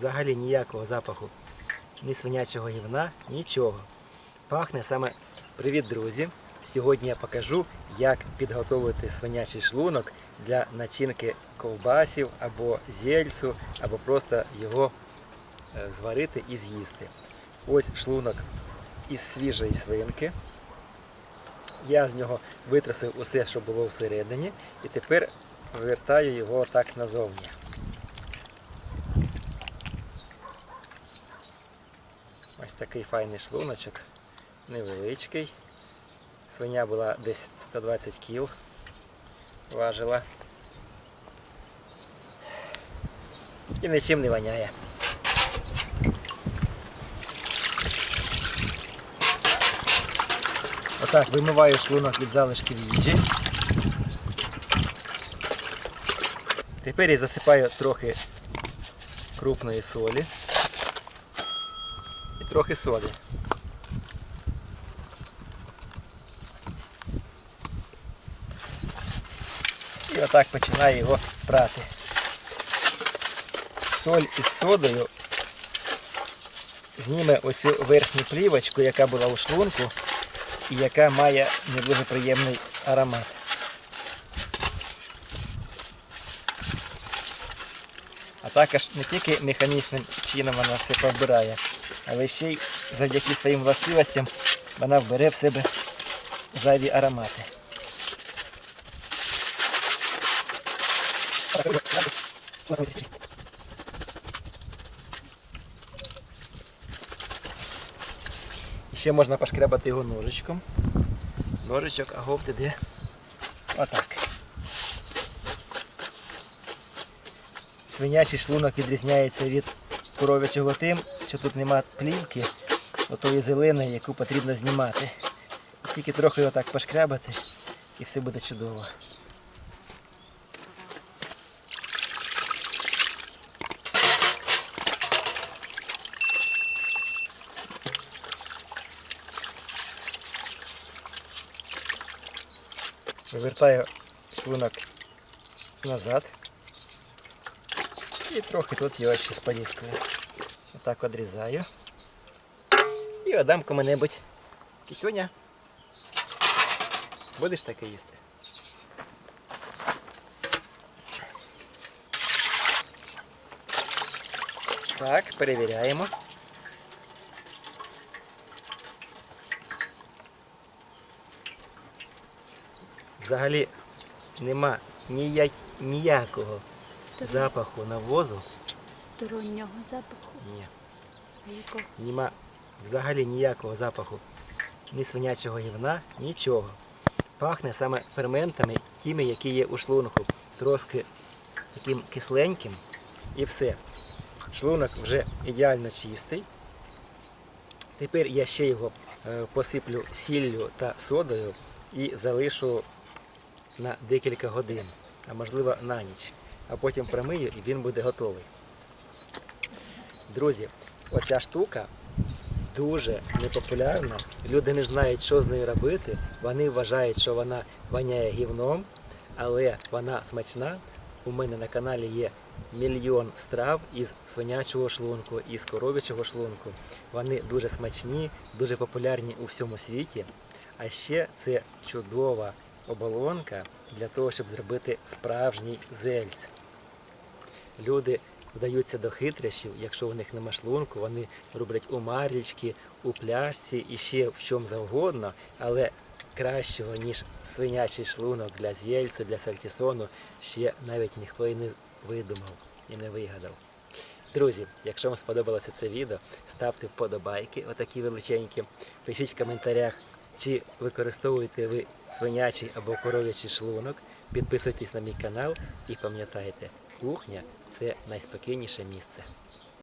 взагалі ніякого запаху, ні свинячого гівна, нічого. Пахне саме привіт, друзі! Сьогодні я покажу, як підготувати свинячий шлунок для начинки ковбасів або зельцю, або просто його е, зварити і з'їсти. Ось шлунок із свіжої свинки. Я з нього витрусив усе, що було всередині, і тепер вивертаю його так назовні. Ось такий файний шлуночок, невеличкий. Свиня була десь 120 кіл, важила. І нічим не воняє. Отак вимиваю шлунок від залишків їжі. Тепер я засипаю трохи крупної солі і трохи соди. І отак починаю його прати. Соль із содою зніме оцю верхню плівочку, яка була у шлунку і яка має не дуже приємний аромат. А також не тільки механічним чином вона все побирає, але ще й завдяки своїм властивостям вона вбере в себе зайві аромати. І ще можна пошкрябати його ножичком. Ножичок, а говт іде отак. Свинячий шлунок відрізняється від коров'ячого тим, що тут нема плівки, отої зеленої, яку потрібно знімати. Тільки трохи отак пошкрябати і все буде чудово. Вивертаю шлунок назад. І трохи тут його ще споліскую. Отак відрізаю. І отдам кому-небудь. Кисюня. Будеш таке їсти? Так, перевіряємо. Взагалі нема ніяк, ніякого запаху навозу. Стороннього запаху. Ні. А якого? Нема взагалі ніякого запаху ні свинячого гівна, нічого. Пахне саме ферментами, тими, які є у шлунку. Трошки таким кисленьким і все. Шлунок вже ідеально чистий. Тепер я ще його е, посиплю сіллю та содою і залишу на декілька годин, а можливо на ніч. А потім промию і він буде готовий. Друзі, оця штука дуже непопулярна. Люди не знають, що з нею робити. Вони вважають, що вона воняє гівном, але вона смачна. У мене на каналі є мільйон страв із свинячого шлунку, із коров'ячого шлунку. Вони дуже смачні, дуже популярні у всьому світі. А ще це чудова оболонка для того, щоб зробити справжній зельць. Люди вдаються до хитрощів, якщо у них нема шлунку, вони роблять у марлічки, у пляшці і ще в чому завгодно, але кращого, ніж свинячий шлунок для з'єльцю, для сальтісону, ще навіть ніхто і не видумав і не вигадав. Друзі, якщо вам сподобалося це відео, ставте вподобайки, отакі величенькі. Пишіть в коментарях, чи використовуєте ви свинячий або коров'ячий шлунок. Підписуйтесь на мій канал і пам'ятайте, кухня це найспокійніше місце.